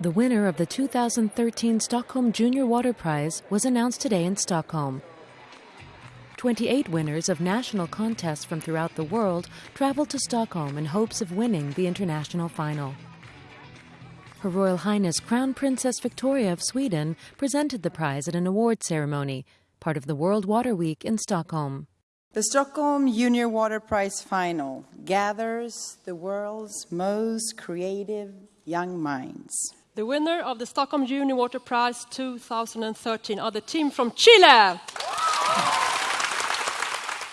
The winner of the 2013 Stockholm Junior Water Prize was announced today in Stockholm. 28 winners of national contests from throughout the world traveled to Stockholm in hopes of winning the international final. Her Royal Highness Crown Princess Victoria of Sweden presented the prize at an award ceremony, part of the World Water Week in Stockholm. The Stockholm Junior Water Prize final gathers the world's most creative young minds. The winner of the Stockholm Junior Water Prize 2013 are the team from Chile.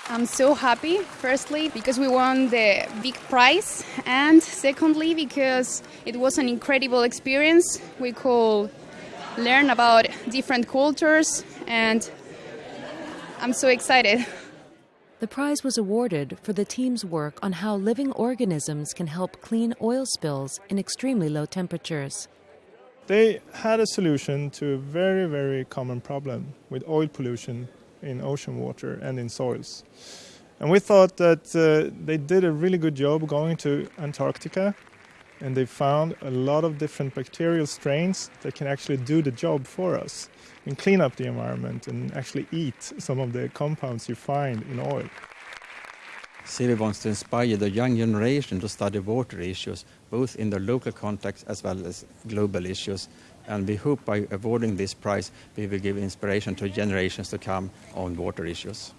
I'm so happy, firstly, because we won the big prize, and secondly, because it was an incredible experience. We could learn about different cultures, and I'm so excited. The prize was awarded for the team's work on how living organisms can help clean oil spills in extremely low temperatures. They had a solution to a very, very common problem with oil pollution in ocean water and in soils. And we thought that uh, they did a really good job going to Antarctica and they found a lot of different bacterial strains that can actually do the job for us and clean up the environment and actually eat some of the compounds you find in oil. SIWI wants to inspire the young generation to study water issues, both in the local context as well as global issues. And we hope by awarding this prize, we will give inspiration to generations to come on water issues.